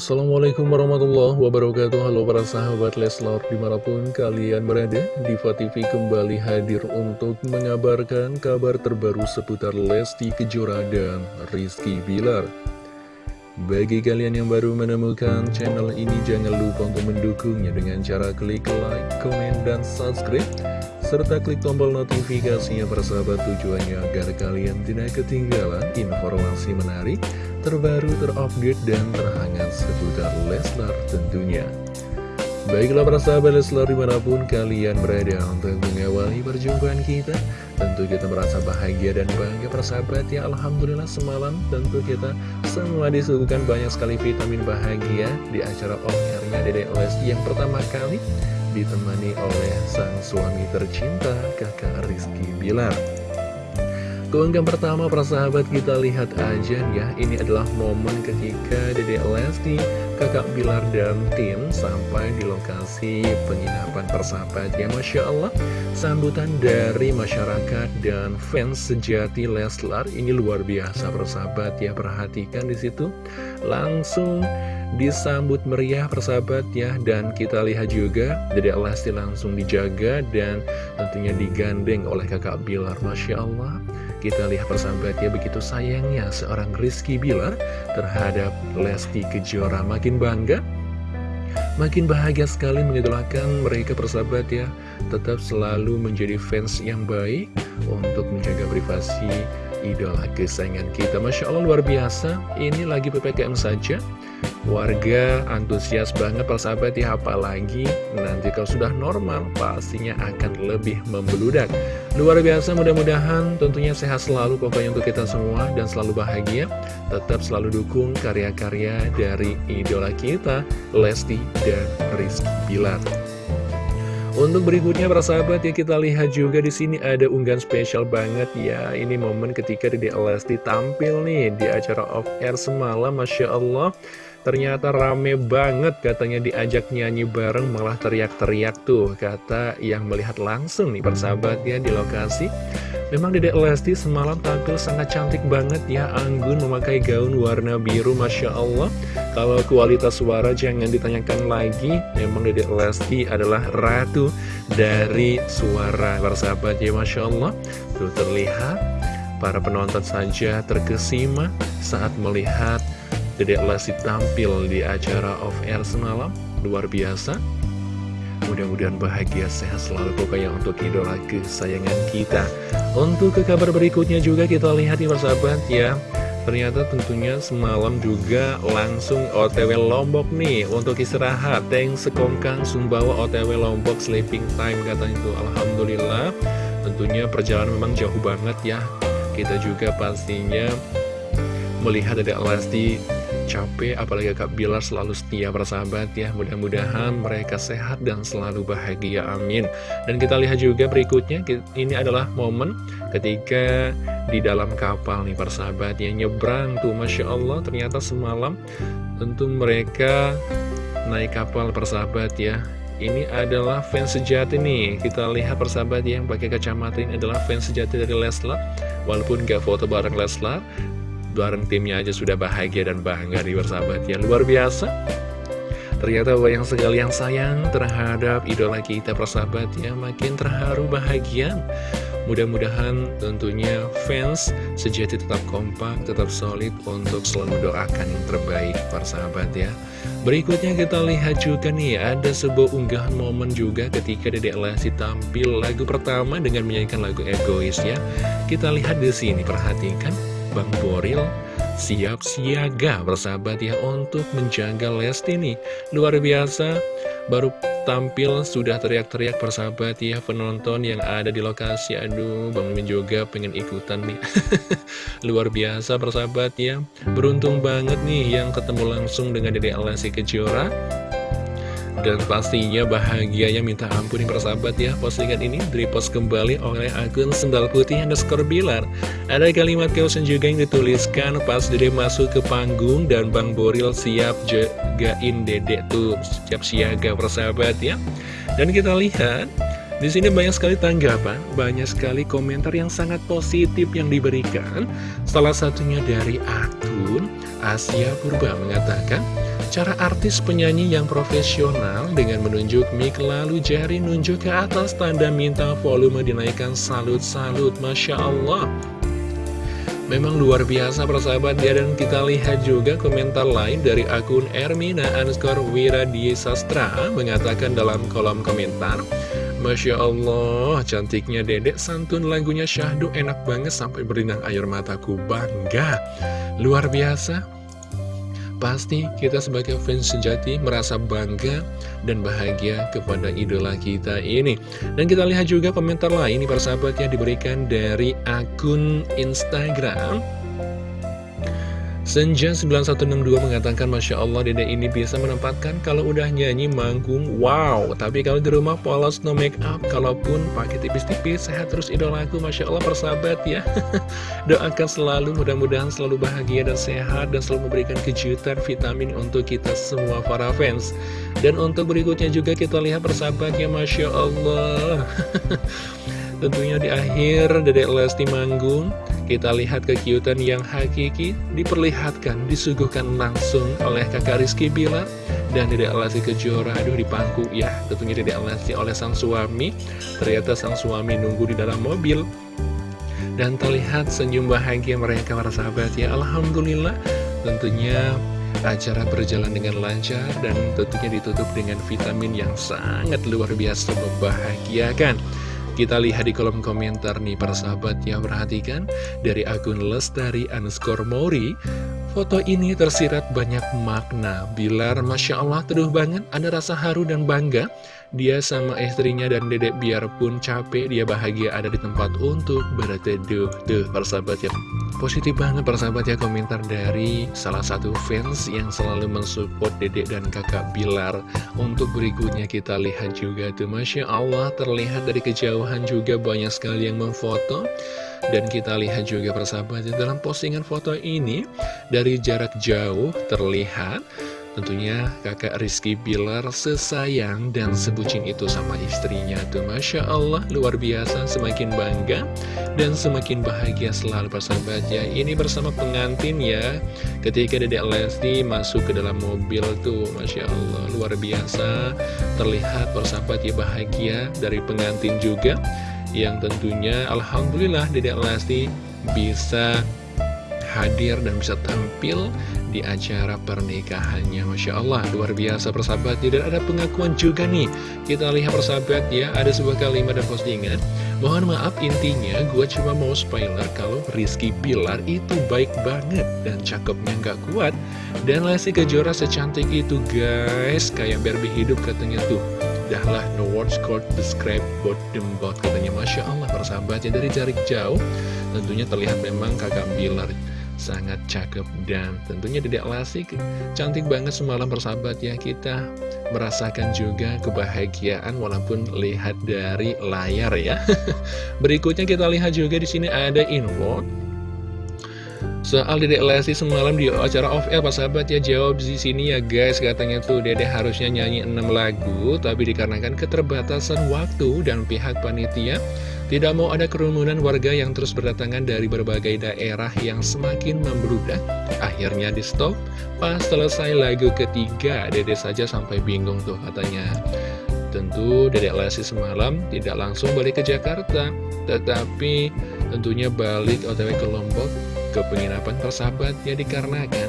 Assalamualaikum warahmatullahi wabarakatuh. Halo para sahabat Leslar Di mana pun kalian berada Diva TV kembali hadir untuk mengabarkan kabar terbaru seputar Lesti Kejora dan Rizky Bilar. Bagi kalian yang baru menemukan channel ini Jangan lupa untuk mendukungnya dengan cara klik like, komen, dan subscribe serta klik tombol notifikasinya persahabat tujuannya agar kalian tidak ketinggalan informasi menarik terbaru, terupdate, dan terhangat seputar Leslar tentunya. Baiklah para sahabat Leslar di mana pun kalian berada untuk mengawali perjumpaan kita Tentu kita merasa bahagia dan bangga para sahabat ya Alhamdulillah semalam tentu kita semua disuguhkan banyak sekali vitamin bahagia Di acara off-airnya Dede Lesti yang pertama kali Ditemani oleh sang suami tercinta kakak Rizky Bilar. Keunggah pertama persahabat kita lihat aja ya. Ini adalah momen ketika Dede Lesti, kakak Bilar dan tim Sampai di lokasi penginapan persahabat ya Masya Allah. Sambutan dari masyarakat dan fans sejati Leslar Ini luar biasa persahabat ya Perhatikan di situ. Langsung disambut meriah persahabat ya Dan kita lihat juga Dede Lesti langsung dijaga dan tentunya digandeng oleh kakak Bilar. Masya Allah. Kita lihat persahabat ya begitu sayangnya seorang Rizky Bilar terhadap Lesti Kejora. Makin bangga Makin bahagia sekali mengidolakan mereka persahabat ya. Tetap selalu menjadi fans yang baik Untuk menjaga privasi idola kesayangan kita. Masya Allah luar biasa. Ini lagi PPKM saja Warga antusias banget persahabat ya apalagi nanti kalau sudah normal pastinya akan lebih membeludak Luar biasa mudah-mudahan tentunya sehat selalu pokoknya untuk kita semua dan selalu bahagia. Tetap selalu dukung karya-karya dari idola kita Lesti dan Rizky Bilar. Untuk berikutnya para sahabat ya kita lihat juga di sini ada unggahan spesial banget. Ya Ini momen ketika Dede Lesti tampil nih di acara off air semalam Masya Allah Ternyata rame banget katanya diajak nyanyi bareng malah teriak-teriak tuh Kata yang melihat langsung nih persahabatnya di lokasi. Memang Dedek Lesti semalam tampil sangat cantik banget ya Anggun memakai gaun warna biru Masya Allah. Kalau kualitas suara jangan ditanyakan lagi Memang Dedek Lesti adalah ratu dari suara persahabat ya Masya Allah. Tuh terlihat para penonton saja terkesima saat melihat Dedek Lesti tampil di acara off air semalam. Luar biasa. Mudah-mudahan bahagia sehat selalu pokoknya untuk idola kesayangan kita. Untuk ke kabar berikutnya juga kita lihat nih persahabat ya. Ternyata tentunya semalam juga langsung OTW Lombok nih Untuk istirahat. Tank Sekongkang Sumbawa OTW Lombok Sleeping Time katanya itu Alhamdulillah. Tentunya perjalanan memang jauh banget ya. Kita juga pastinya melihat ada Lesti capek apalagi Kak Bilar selalu setia bersahabat ya. Mudah-mudahan mereka sehat dan selalu bahagia amin. Dan kita lihat juga berikutnya ini adalah momen ketika di dalam kapal nih persahabat yang nyebrang tuh Masya Allah ternyata semalam tentu mereka naik kapal persahabat ya. Ini adalah fans sejati nih. Kita lihat persahabat yang pakai kacamata ini adalah fans sejati dari Leslar. Walaupun gak foto bareng Leslar bareng timnya aja sudah bahagia dan bangga di bersahabat ya luar biasa. Ternyata banyak sekali yang sayang terhadap idola kita persahabat ya Makin terharu bahagia. Mudah-mudahan tentunya fans sejati tetap kompak, tetap solid untuk selalu mendoakan yang terbaik persahabat ya. Berikutnya kita lihat juga nih ada sebuah unggahan momen juga ketika Dedek Lesti tampil lagu pertama dengan menyanyikan lagu egois ya Kita lihat di sini perhatikan Bang Boril siap siaga bersahabat ya untuk menjaga Lesti nih luar biasa baru tampil sudah teriak-teriak persahabat ya penonton yang ada di lokasi. Aduh Bang Min juga pengen ikutan nih. Luar biasa persahabat ya. Beruntung banget nih yang ketemu langsung dengan Dede Lesti Kejora dan pastinya bahagianya minta ampun nih persahabat ya. Postingan ini repost kembali oleh akun Sendal Putih underscore Bilar. Ada kalimat caption juga yang dituliskan pas Dede masuk ke panggung Dan Bang Boril siap jagain Dede tuh Siap siaga persahabat ya. Dan kita lihat di sini banyak sekali tanggapan, banyak sekali komentar yang sangat positif yang diberikan. Salah satunya dari akun Asia Purba mengatakan, Cara artis penyanyi yang profesional dengan menunjuk mic lalu jari nunjuk ke atas tanda minta volume dinaikkan. Salut-salut Masya Allah. Memang luar biasa persahabat ya dan kita lihat juga komentar lain dari akun Ermina underscore Sastra mengatakan dalam kolom komentar Masya Allah, cantiknya dedek santun lagunya syahdu enak banget sampai berinang air mataku. Bangga. Luar biasa, Pasti kita sebagai fans sejati merasa bangga dan bahagia kepada idola kita ini. Dan kita lihat juga komentar lain, para sahabat yang diberikan dari akun Instagram Senja 9162 mengatakan Masya Allah dede ini bisa menempatkan kalau udah nyanyi manggung. Wow Tapi kalau di rumah polos no make up. Kalaupun pakai tipis-tipis sehat terus idolaku Masya Allah persahabat ya. Doakan selalu mudah-mudahan selalu bahagia dan sehat Dan selalu memberikan kejutan vitamin untuk kita semua para fans. Dan untuk berikutnya juga kita lihat persahabat ya Masya Allah. Tentunya di akhir Dedek Lesti manggung kita lihat kekiutan yang hakiki diperlihatkan, disuguhkan langsung oleh kakak Rizky Bilar dan Dedek Lesti Kejora. Aduh dipangku ya, tentunya Dedek Lesti oleh sang suami. Ternyata sang suami nunggu di dalam mobil. Dan terlihat senyum bahagia mereka para sahabat ya. Alhamdulillah tentunya acara berjalan dengan lancar dan tentunya ditutup dengan vitamin yang sangat luar biasa membahagiakan. Kita lihat di kolom komentar nih para sahabat yang perhatikan. Dari akun Lestari underscore Mori Foto ini tersirat banyak makna. Bilar Masya Allah teduh banget. Ada rasa haru dan bangga. Dia sama istrinya dan dedek biarpun capek Dia bahagia ada di tempat untuk berteduh. Tuh persahabat ya Positif banget persahabat ya komentar dari salah satu fans Yang selalu mensupport dedek dan kakak Bilar. Untuk berikutnya kita lihat juga tuh Masya Allah terlihat dari kejauhan juga banyak sekali yang memfoto. Dan kita lihat juga persahabat dalam postingan foto ini dari jarak jauh terlihat Tentunya kakak Rizky Bilar sesayang dan sebucin itu sama istrinya tuh. Masya Allah luar biasa semakin bangga dan semakin bahagia selalu persahabat ya. Ini bersama pengantin ya. Ketika Dedek Lesti masuk ke dalam mobil tuh Masya Allah luar biasa. Terlihat persahabat ya bahagia dari pengantin juga yang tentunya Alhamdulillah Dedek Lesti bisa hadir dan bisa tampil di acara pernikahannya. Masya Allah luar biasa persahabat. Dan ada pengakuan juga nih. Kita lihat persahabat ya ada sebuah kalimat dan postingan mohon maaf intinya gue cuma mau spoiler kalau Rizky Bilar itu baik banget dan cakepnya nggak kuat. Dan Lesti Kejora secantik itu guys. Kayak Barbie hidup katanya tuh. Dahlah no words could describe both them both Katanya. Masya Allah persahabatnya dari jarak jauh Tentunya terlihat memang kakak Bilar sangat cakep dan tentunya tidak lasik. Cantik banget semalam persahabat ya kita merasakan juga kebahagiaan walaupun lihat dari layar ya. Berikutnya kita lihat juga di sini ada info Soal Dedek Lesti semalam di acara off air Pak sahabat ya jawab di sini ya guys. Katanya tuh Dedek harusnya nyanyi 6 lagu tapi dikarenakan keterbatasan waktu dan pihak panitia tidak mau ada kerumunan warga yang terus berdatangan dari berbagai daerah yang semakin membludak. Akhirnya di stop pas selesai lagu ketiga Dedek saja sampai bingung tuh katanya. Tentu Dedek Lesti semalam tidak langsung balik ke Jakarta tetapi tentunya balik otw ke Lombok ke penginapan persahabatnya dikarenakan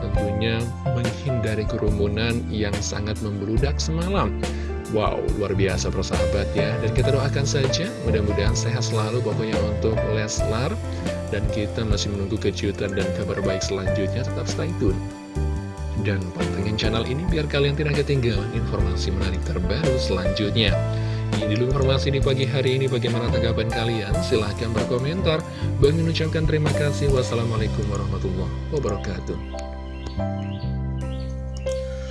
tentunya menghindari kerumunan yang sangat membludak semalam. Wow, luar biasa persahabat ya. Dan kita doakan saja, mudah-mudahan sehat selalu pokoknya untuk Leslar. Dan kita masih menunggu kejutan dan kabar baik selanjutnya, tetap stay tune. Dan pantengin channel ini biar kalian tidak ketinggalan informasi menarik terbaru selanjutnya. Dulu informasi di pagi hari ini. Bagaimana tanggapan kalian? Silahkan berkomentar. Bang mengucapkan terima kasih. Wassalamualaikum warahmatullahi wabarakatuh.